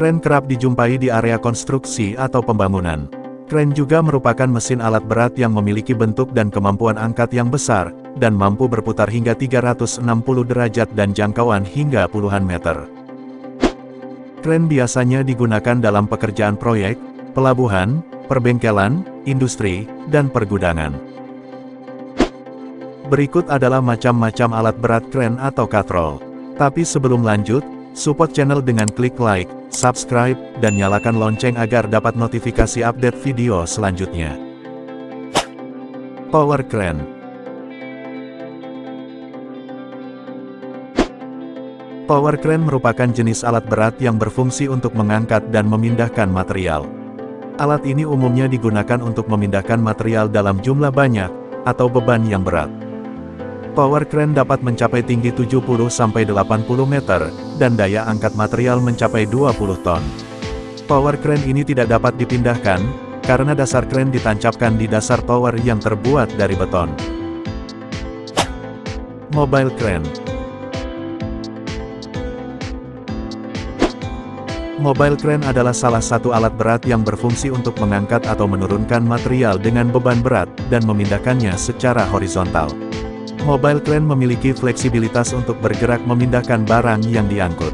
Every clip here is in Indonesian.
Kren kerap dijumpai di area konstruksi atau pembangunan. Kren juga merupakan mesin alat berat yang memiliki bentuk dan kemampuan angkat yang besar, dan mampu berputar hingga 360 derajat dan jangkauan hingga puluhan meter. Kren biasanya digunakan dalam pekerjaan proyek, pelabuhan, perbengkelan, industri, dan pergudangan. Berikut adalah macam-macam alat berat kren atau katrol. Tapi sebelum lanjut, support channel dengan klik like, subscribe, dan nyalakan lonceng agar dapat notifikasi update video selanjutnya. Power Crane Power crane merupakan jenis alat berat yang berfungsi untuk mengangkat dan memindahkan material. Alat ini umumnya digunakan untuk memindahkan material dalam jumlah banyak, atau beban yang berat. Power crane dapat mencapai tinggi 70-80 meter, dan daya angkat material mencapai 20 ton. Power crane ini tidak dapat dipindahkan, karena dasar crane ditancapkan di dasar tower yang terbuat dari beton. Mobile crane Mobile crane adalah salah satu alat berat yang berfungsi untuk mengangkat atau menurunkan material dengan beban berat, dan memindahkannya secara horizontal. Mobile crane memiliki fleksibilitas untuk bergerak memindahkan barang yang diangkut.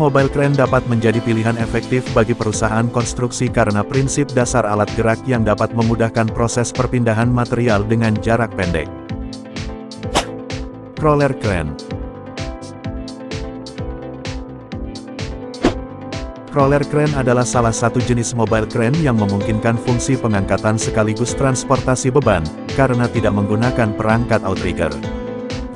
Mobile crane dapat menjadi pilihan efektif bagi perusahaan konstruksi karena prinsip dasar alat gerak yang dapat memudahkan proses perpindahan material dengan jarak pendek. Crawler crane Crawler crane adalah salah satu jenis mobile crane yang memungkinkan fungsi pengangkatan sekaligus transportasi beban, karena tidak menggunakan perangkat outrigger.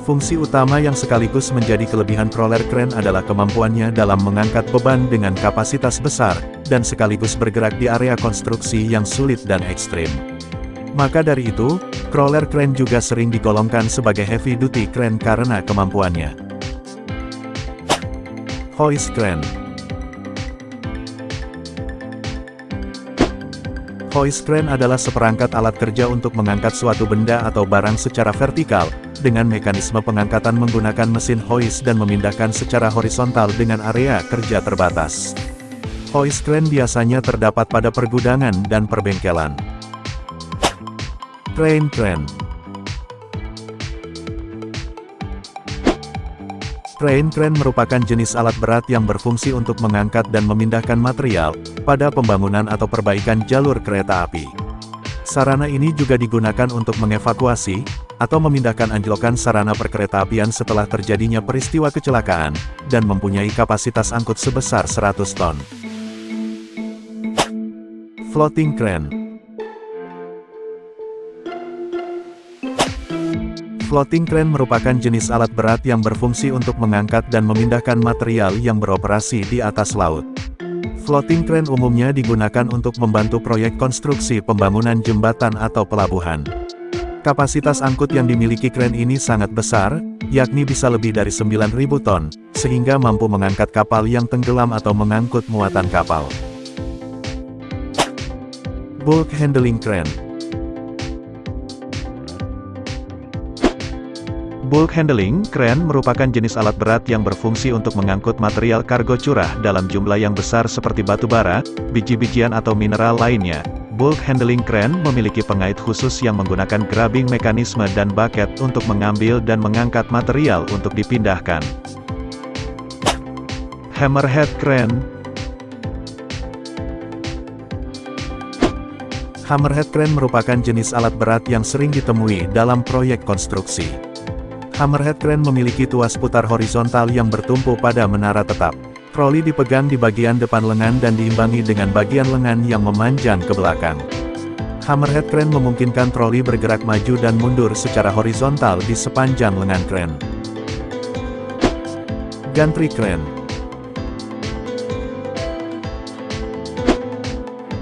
Fungsi utama yang sekaligus menjadi kelebihan crawler crane adalah kemampuannya dalam mengangkat beban dengan kapasitas besar, dan sekaligus bergerak di area konstruksi yang sulit dan ekstrim. Maka dari itu, crawler crane juga sering digolongkan sebagai heavy duty crane karena kemampuannya. Hoist crane Hoist crane adalah seperangkat alat kerja untuk mengangkat suatu benda atau barang secara vertikal, dengan mekanisme pengangkatan menggunakan mesin hoist dan memindahkan secara horizontal dengan area kerja terbatas. Hoist crane biasanya terdapat pada pergudangan dan perbengkelan. Crane crane Crane crane merupakan jenis alat berat yang berfungsi untuk mengangkat dan memindahkan material, pada pembangunan atau perbaikan jalur kereta api. Sarana ini juga digunakan untuk mengevakuasi, atau memindahkan anjlokan sarana perkeretaapian setelah terjadinya peristiwa kecelakaan, dan mempunyai kapasitas angkut sebesar 100 ton. Floating Crane Floating crane merupakan jenis alat berat yang berfungsi untuk mengangkat dan memindahkan material yang beroperasi di atas laut. Floating crane umumnya digunakan untuk membantu proyek konstruksi pembangunan jembatan atau pelabuhan. Kapasitas angkut yang dimiliki crane ini sangat besar, yakni bisa lebih dari 9.000 ton, sehingga mampu mengangkat kapal yang tenggelam atau mengangkut muatan kapal. Bulk Handling Crane Bulk handling, crane merupakan jenis alat berat yang berfungsi untuk mengangkut material kargo curah dalam jumlah yang besar seperti batu bara, biji-bijian atau mineral lainnya. Bulk handling crane memiliki pengait khusus yang menggunakan grabbing mekanisme dan bucket untuk mengambil dan mengangkat material untuk dipindahkan. Hammerhead crane Hammerhead crane merupakan jenis alat berat yang sering ditemui dalam proyek konstruksi. Hammerhead crane memiliki tuas putar horizontal yang bertumpu pada menara tetap. Troli dipegang di bagian depan lengan dan diimbangi dengan bagian lengan yang memanjang ke belakang. Hammerhead crane memungkinkan troli bergerak maju dan mundur secara horizontal di sepanjang lengan crane. Gantry crane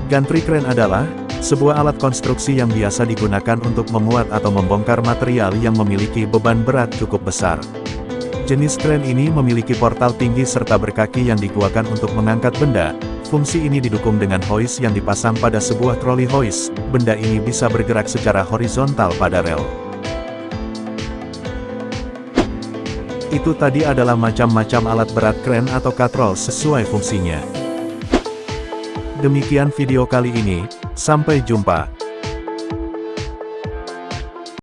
Gantry crane adalah sebuah alat konstruksi yang biasa digunakan untuk memuat atau membongkar material yang memiliki beban berat cukup besar. Jenis kren ini memiliki portal tinggi serta berkaki yang digunakan untuk mengangkat benda. Fungsi ini didukung dengan hoist yang dipasang pada sebuah troli hoist. Benda ini bisa bergerak secara horizontal pada rel. Itu tadi adalah macam-macam alat berat kren atau katrol sesuai fungsinya. Demikian video kali ini, sampai jumpa.